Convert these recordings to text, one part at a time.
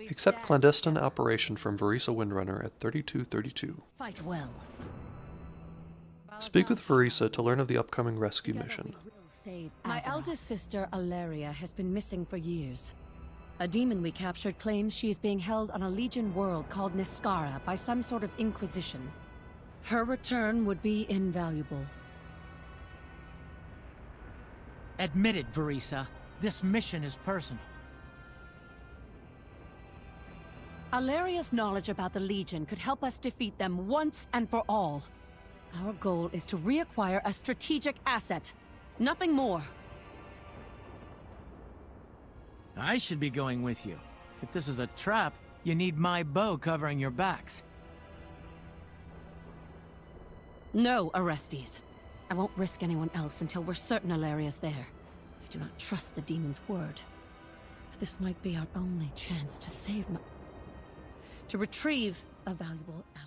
Accept clandestine operation from Vereesa Windrunner at 3232. Fight well. Speak with Vereesa to learn of the upcoming rescue mission. My eldest sister, Alleria, has been missing for years. A demon we captured claims she is being held on a Legion world called Niskara by some sort of Inquisition. Her return would be invaluable. Admit it, Vereesa. This mission is personal. Alleria's knowledge about the Legion could help us defeat them once and for all. Our goal is to reacquire a strategic asset. Nothing more. I should be going with you. If this is a trap, you need my bow covering your backs. No, Orestes. I won't risk anyone else until we're certain Alleria's there. I do not trust the demon's word. But this might be our only chance to save my... to retrieve a valuable ally.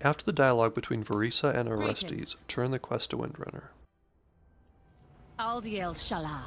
After the dialogue between Vereesa and Orestes, Greetings. turn the quest to Windrunner. Aldiel Shalah.